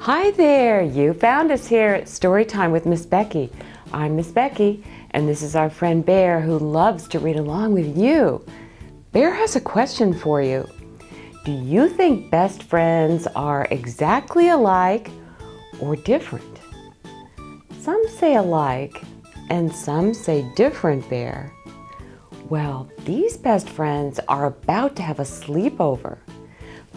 Hi there, you found us here at Storytime with Miss Becky. I'm Miss Becky, and this is our friend Bear who loves to read along with you. Bear has a question for you. Do you think best friends are exactly alike or different? Some say alike, and some say different, Bear. Well, these best friends are about to have a sleepover.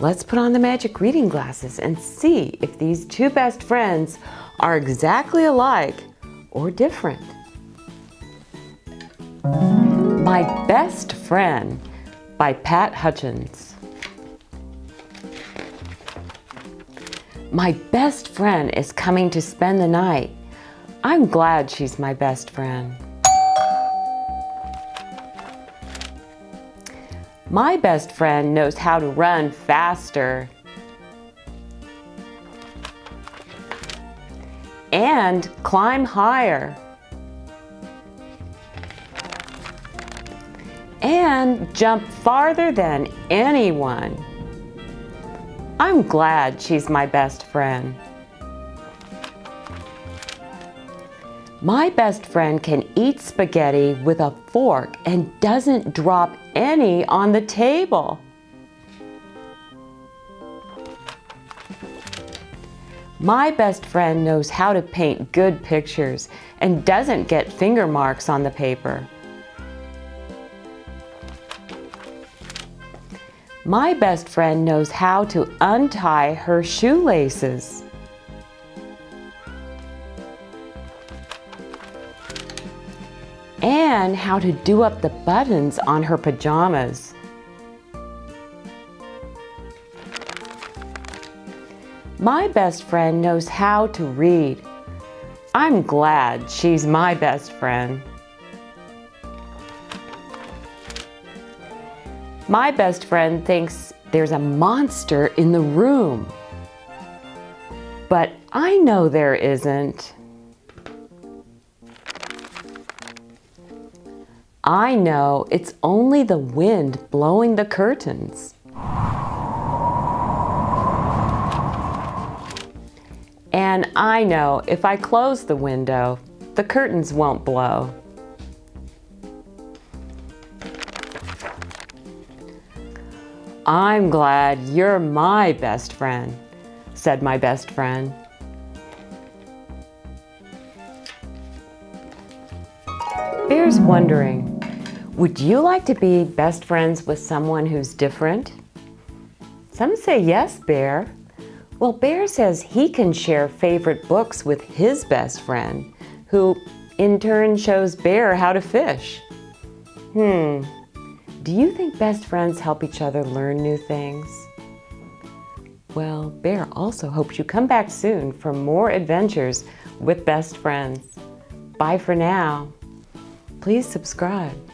Let's put on the magic reading glasses and see if these two best friends are exactly alike or different. My Best Friend by Pat Hutchins. My best friend is coming to spend the night. I'm glad she's my best friend. My best friend knows how to run faster and climb higher and jump farther than anyone. I'm glad she's my best friend. My best friend can eat spaghetti with a fork and doesn't drop any on the table. My best friend knows how to paint good pictures and doesn't get finger marks on the paper. My best friend knows how to untie her shoelaces. And how to do up the buttons on her pajamas. My best friend knows how to read. I'm glad she's my best friend. My best friend thinks there's a monster in the room. But I know there isn't. I know it's only the wind blowing the curtains. And I know if I close the window, the curtains won't blow. I'm glad you're my best friend, said my best friend. Bear's wondering, would you like to be best friends with someone who's different? Some say yes, Bear. Well, Bear says he can share favorite books with his best friend, who in turn shows Bear how to fish. Hmm, do you think best friends help each other learn new things? Well, Bear also hopes you come back soon for more adventures with best friends. Bye for now. Please subscribe.